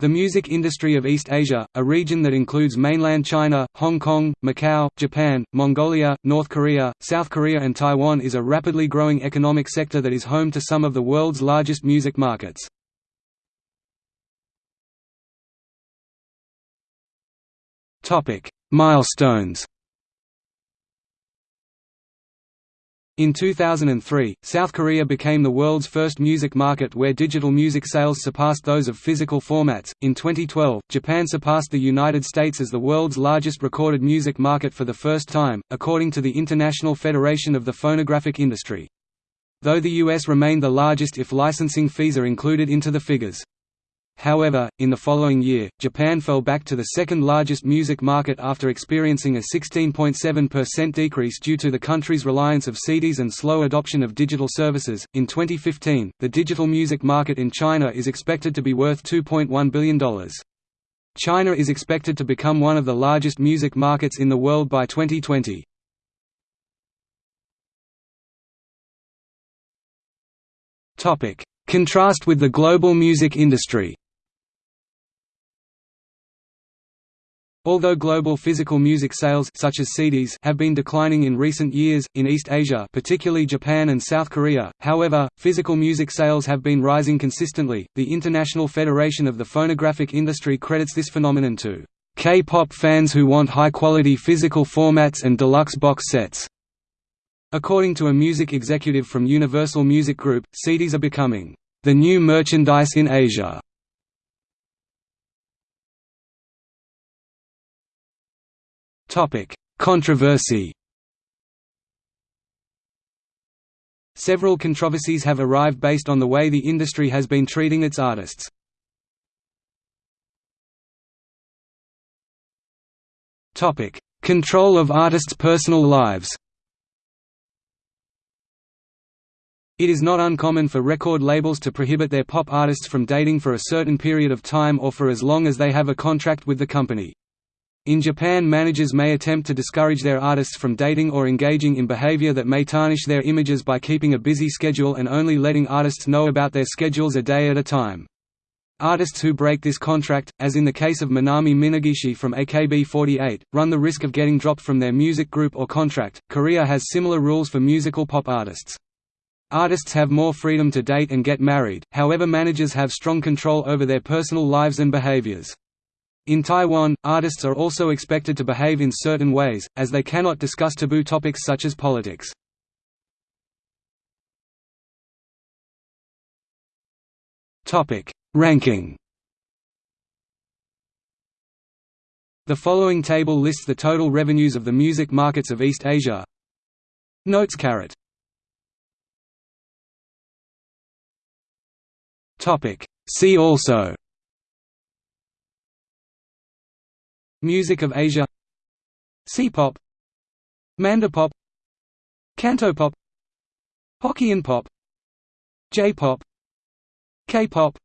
The music industry of East Asia, a region that includes mainland China, Hong Kong, Macau, Japan, Mongolia, North Korea, South Korea and Taiwan is a rapidly growing economic sector that is home to some of the world's largest music markets. Milestones In 2003, South Korea became the world's first music market where digital music sales surpassed those of physical formats. In 2012, Japan surpassed the United States as the world's largest recorded music market for the first time, according to the International Federation of the Phonographic Industry. Though the US remained the largest if licensing fees are included into the figures. However, in the following year, Japan fell back to the second largest music market after experiencing a 16.7% decrease due to the country's reliance of CDs and slow adoption of digital services. In 2015, the digital music market in China is expected to be worth $2.1 billion. China is expected to become one of the largest music markets in the world by 2020. Topic: Contrast with the global music industry. Although global physical music sales such as CDs have been declining in recent years, in East Asia particularly Japan and South Korea, however, physical music sales have been rising consistently. The International Federation of the Phonographic Industry credits this phenomenon to K-pop fans who want high-quality physical formats and deluxe box sets. According to a music executive from Universal Music Group, CDs are becoming the new merchandise in Asia. Topic: Controversy. Several controversies have arrived based on the way the industry has been treating its artists. Topic: Control of artists' personal lives. It is not uncommon for record labels to prohibit their pop artists from dating for a certain period of time or for as long as they have a contract with the company. In Japan managers may attempt to discourage their artists from dating or engaging in behavior that may tarnish their images by keeping a busy schedule and only letting artists know about their schedules a day at a time. Artists who break this contract, as in the case of Minami Minegishi from AKB48, run the risk of getting dropped from their music group or contract. Korea has similar rules for musical pop artists. Artists have more freedom to date and get married, however managers have strong control over their personal lives and behaviors. In Taiwan, artists are also expected to behave in certain ways, as they cannot discuss taboo topics such as politics. Ranking The following table lists the total revenues of the music markets of East Asia. Notes caret. Topic. See also Music of Asia C-pop Mandopop Cantopop Hokkien pop J-pop K-pop